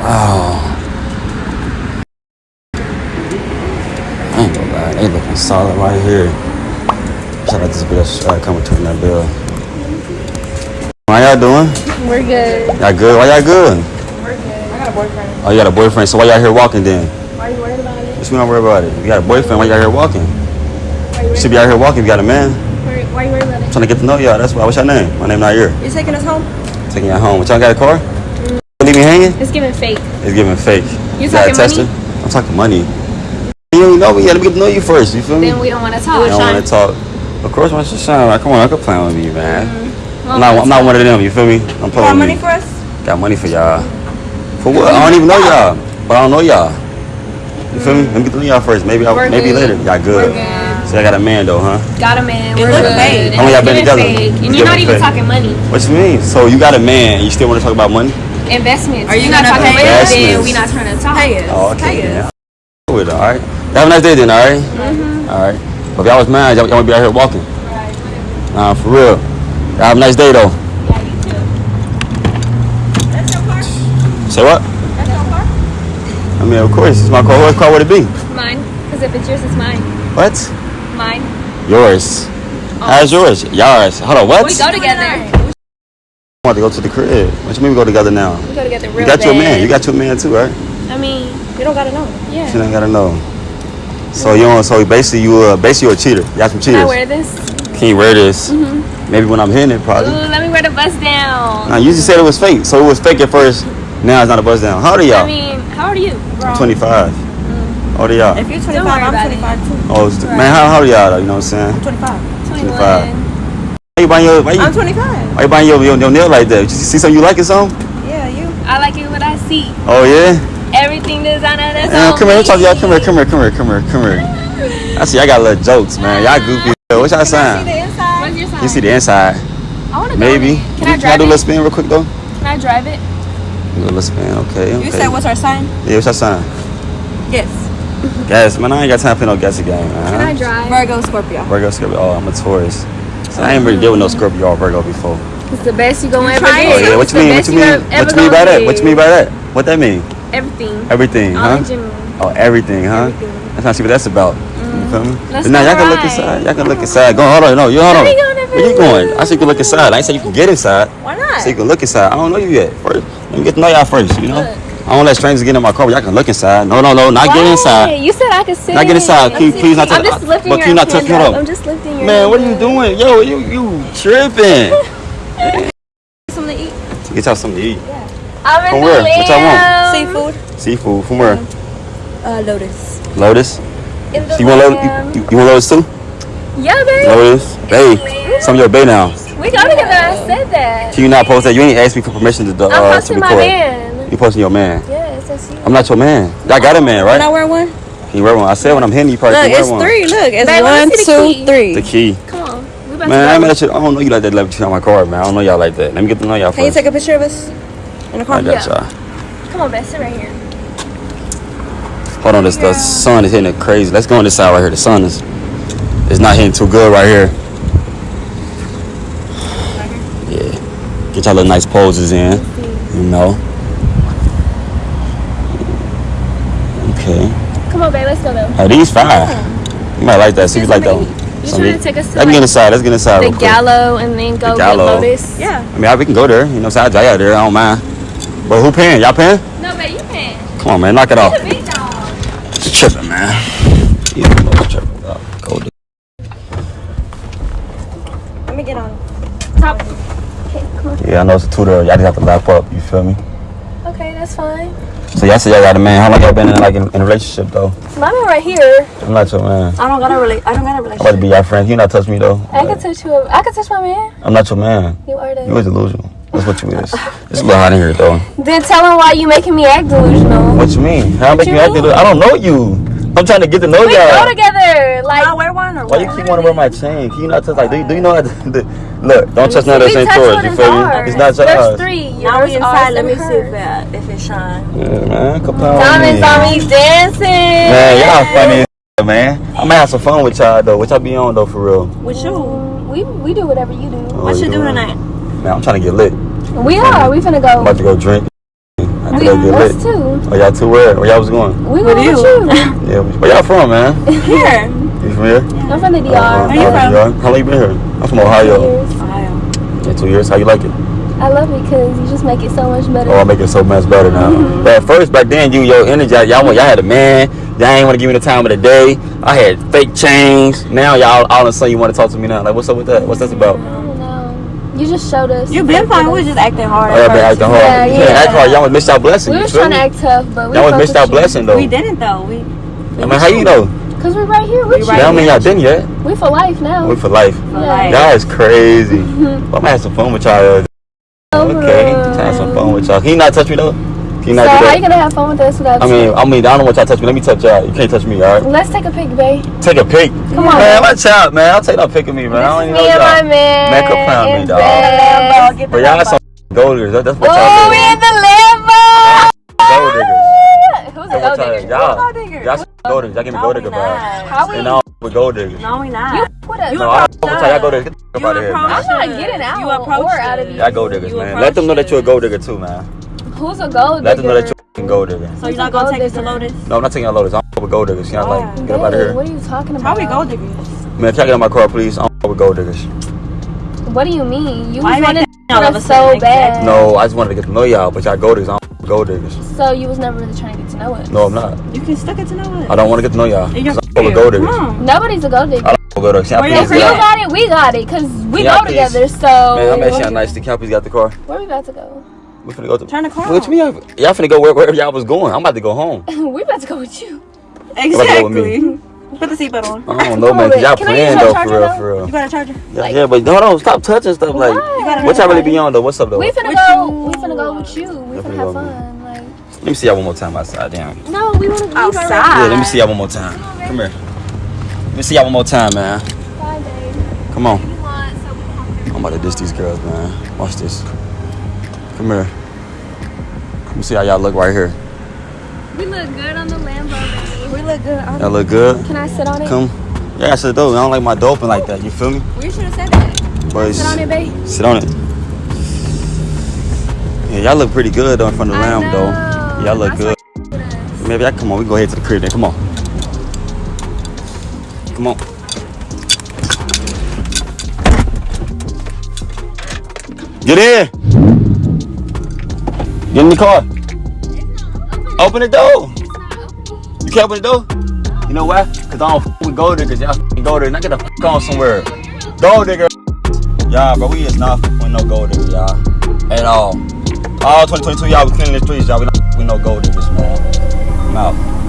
Wow. I ain't gonna lie, they looking solid right here. Shout out to this bitch uh, coming to that bill. How y'all doing? We're good. Y'all good? Why y'all good? We're good. I got a boyfriend. Oh, you got a boyfriend, so why y'all here walking then? Why are you worried about it? What you don't worry about it? You got a boyfriend, why y'all here walking? Why you You should be out here walking you got a man. Why, you worried about it? trying to get to know y'all, that's why. What's your name? My name not here. You're taking us home? Taking y'all home. What y'all got a car? Leave me hanging? It's giving fake. It's giving fake. You got a talking tester? money? I'm talking money. You don't know me yet. Let me get to know you first. You feel me? Then we don't want to I talk. don't want to talk. Of course, my shit shine. Like, come on, I could plan with me, man. Mm-hmm. I'm not, I'm not one of them. You feel me? I'm playing with me. for us? Got money for y'all. For what? I don't even know y'all, but I don't know y'all. You feel me? Let me get to know y'all first. Maybe I, We're maybe good. later. Y'all good. We're good. So I got a man though, huh? Got a man. We're look good. fake. And How long y'all been together? fake. It's And you're not even fake. talking money. What you mean? So you got a man? You still want to talk about money? Investments. Are you You're not gonna talking pay money, us? then we not trying to talk. Pay us. Oh, okay. Pay us. then. I'm With it, all right. Have a nice day then, all right? Mm-hmm. All right. But if y'all was mad, y'all, y'all would be out here walking. Right. Nah, for real. Y'all have a nice day though. Yeah, you too. That's your car? Say what? That's your car? I mean, of course, it's my car. What car would it be? Mine. Because if it's yours, it's mine. What? Mine. Yours. How's yours? Yours. Hold on, what? We go together. I want to go to the crib. What you mean we go together now? We go together real You got your man. You got your man too, right? I mean, you don't gotta know. Yeah. You don't gotta know. So you don't, so basically you uh basically you a cheater. You got some cheaters. Can I wear this? Can you wear this? Mhm. Maybe when I'm hitting it, probably. Ooh, probably. let me wear the bust down. Now you just said it was fake, so it was fake at first. Now it's not a buzz down. How old are y'all? I mean, how old are you? I'm 25. How old are y'all? If you're 25, I'm about it. 25 too. Oh, it's- man, how, how old are y'all? Though, you know what I'm saying? I'm 25. 21. 25. Why you buying your? Why you, I'm 25. why you buying your, your, your nail like that? You see something you like or something? Yeah, you. I like it what I see. Oh yeah. Everything designer that's Man, on come here, me. let's talk to y'all. Come here, come here, come here, come here, come here. I see y'all got little jokes, man. Y'all goofy. What's y'all sign? See the inside? What's your sign? You see the inside? I want to Maybe. Can I Can I drive do a little spin real quick though? Can I drive it? Do a little spin, okay. okay. You said what's our sign? Yeah, what's our sign? Yes. Gas, man. I ain't got time for no gas again, man. Can I drive? Virgo, Scorpio. Virgo, Scorpio. Oh, I'm a Taurus. So I ain't really deal with no Scorpio or Virgo before. It's the best you gonna ever trying get. Oh yeah, what you mean? What you mean? ever- What you mean by that? What you mean by that? What that mean? Everything. Everything, All huh? Oh, everything, huh? Everything. That's not see what that's about. You feel me? Mm, let's but now y'all can look inside. Y'all can look inside. Go hold on, no, you hold on. me go in the Where you going? I said you can look inside. I ain't say you can get inside. Why not? So you can look inside. I don't know you yet. First, let me get to know y'all first. You know. Look. I don't let strangers get in my car. But y'all can look inside. No, no, no, not get Why? inside. You said I could sit Not get inside. in. Please, please not touch. I'm just lifting but your can you not hand touch me? Up. I'm just lifting your Man, what are you doing? Yo, you you tripping? Something to eat? Get y'all something to eat. Yeah. I'm in From the where? What y'all want? Seafood? Seafood from where? Uh, Lotus. Lotus. In the You want Lotus? lamb. You, you want Lotus too? Yeah, babe. Lotus. Hey, some of your bay now. We go together. I said that. Can you not post that? You ain't asked me for permission to, uh, I'm to posting my record. man. You posting your man. Yes, that's you. I'm not your man. I got a man, right? Can I right? wear one? Can you wear one? I said when I'm hitting you, probably Look, can wear it's one. three. Look, it's Babe, let one, me see the two, key. three. The key. Come on. We about Man, I, to ain't go. let you, I don't know you like that level on my car, man. I don't know y'all like that. Let me get to know y'all Can you first. take a picture of us in the car? I got y'all. Come on, babe. Sit right here. Hold on, this, the sun is hitting it crazy. Let's go on this side right here. The sun is is not hitting too good right here. Yeah. Get y'all little nice poses in. You know. Okay. Come on, babe. Let's go though. Oh, these fine. You might like that. See if you like that one. You Something trying to take us to, Let's get inside. Let's get inside The real quick. gallo and then go get Gallo. Lotus. Yeah. I mean, we can go there. You know, so I drive out there. I don't mind. But who paying? Y'all paying? No, babe. You can. Come on, man. Knock it off. The big dog. It's tripping, man. You know it's tripping. Uh, Go do. Let me get on. Top. Okay, come on. Yeah, I know it's a tutor. Y'all just have to lap up. You feel me? Okay, that's fine. So y'all say y'all got a man. How long y'all been in like in, in a relationship though? My man right here. I'm not your man. I don't got a relate. I don't got a I'm about to be your friend. You not touch me though. I can touch you. I can touch my man. I'm not your man. You are that. You the. is delusional. That's what you is. It's a little hot in here though. Then tell him why you making me act delusional. What you mean? How make you you act delusional? I don't know you. I'm trying to get to know y'all. We go y'all. together. Like Can I wear one or Why you keep wanting to wear my chain? Can you not touch like? Do you, do you know how to? The, look, don't touch none of we this ain't yours. You is feel me? It's not There's yours. three. Now we inside. Let me and see if hers. it, if it shine. Yeah, man. Come on. Diamonds on me dancing. Man, y'all funny, as man. I'm gonna have some fun with y'all though. What y'all be on though for real? With you. We we do whatever you do. Oh, What you do doing? tonight? Man, I'm trying to get lit. We are. We finna I'm go. about to go drink. I We get lit. Too. Oh, y'all two where? Where y'all was going? We With going you. with you. Yeah. Where y'all from, man? Here. You from here? I'm from the DR. Uh, Where you uh, from? DR. How long you been here? I'm from Ohio. Years. Ohio. Yeah, two years. How you like it? I love it because you just make it so much better. Oh, I make it so much better now. Mm-hmm. But at first, back then, you your energy, y'all, want- y'all had a man. Y'all ain't want to give me the time of the day. I had fake chains. Now y'all all of a sudden you want to talk to me now. Like, what's up with that? What's that about? I don't know. You just showed us. You've been fine. We was just acting hard. Oh, y'all been acting hard. Yeah, you can't yeah. act hard. Y'all was missed y'all blessing. We you was feel trying to act tough, but we Y'all was fuck missed with blessing though. We didn't though. We I mean, how you know? Cause we're right here with We you. right That don't mean y'all didn't yet. We for life now. We for life. for Yeah. like Y'all is crazy. I'm gonna have some fun with y'all. Okay, Over. have some fun with y'all. Can you not touch me though? Can you So not do how that? you gonna have fun with us without? I mean, I mean, I don't want y'all to touch me. Let me touch y'all. You can't touch me, all right? let's take a pic, babe. Take a pic. Come on. Man, watch out, man. I'll take no pic of me, man. I don't even know Me and my y'all. man. Man, come find me, in dog. bed. get But y'all some gold diggers. That's what Oh, y'all we in the Lambo. Gold diggers. Who's a That's gold what y'all, y'all, gold diggers? y'all some gold diggers. Y'all give me No, gold we digger not. vibes. How we? And all with gold diggers. No, we not. You put us. You No, I don't know y'all gold diggers. Get the fuck out of here, man. I'm not getting out You approach or out of us. you. Y'all gold diggers, man. Let them know that you're a gold digger too, man. Who's a gold Let them know that you're a gold digger. So you're not gonna take us to Lotus? No, I'm not taking y'all loaders. I'm with gold diggers. Y'all like, oh, get up out of here. What are you talking about? Probably gold diggers. Man, if y'all on my car, please. I'm with gold diggers. What do you mean? You Why wanted that to of a so bad. No, I just wanted to get to know y'all, but y'all gold diggers. I'm with gold diggers. So you was never really trying to get to know us. No, I'm not. You can still get to know us. I don't want to get to know y'all. You're 'cause I'm with gold diggers. Come. Nobody's a gold digger. I don't want gold diggers. Y'all Where please y'all If you got it, we got it, cause we Yeah, go together. So Man, I'm actually nice. The Calpies got the car. where we about to go? We finna go to. Turn the car Which on. me? Y'all finna go where, wherever y'all was going. I'm about to go home. we about to go with you. about go with me. Exactly. Put the seatbelt on. I don't know, Come man. y'all can I playing use your though, for charger, real, though? for real. You got a charger? Yeah, yeah, but hold on, stop touching stuff. Like, Why? what y'all really be on though? What's up though? We Let finna With go. you. We finna go with you. We Definitely have fun. Like me see y'all one more time outside. Damn. no, we wanna leave Outside. Yeah, let me see y'all one more time. Come here. Let me see y'all one more time, man. Bye, babe. Come on. You want so I'm about to diss these girls, man. Watch this. Come here. Let me see how y'all look right here. we look good on the Lambo, baby. We look good. Y'all look good. Can I sit on it? Come. Yeah, I said though. I don't like my doping like that. You feel me? We should have said that. But Sit on it, babe. Sit on it. Yeah, y'all look pretty good though in front of the lamb though. Y'all look That's good. Look at us. Maybe I come on. We go ahead to the crib then. Come on. Come on. Get in. Get in the car. Open the door. You can't open the door? You know why? Cause I don't with gold diggers. Y'all f- gold diggers. I get the f- on somewhere. Gold digger. Y'all, bro, we is not with no gold diggers, y'all. At all. All 2022, y'all, we cleaning the streets, y'all. We with no gold diggers, man. I'm out.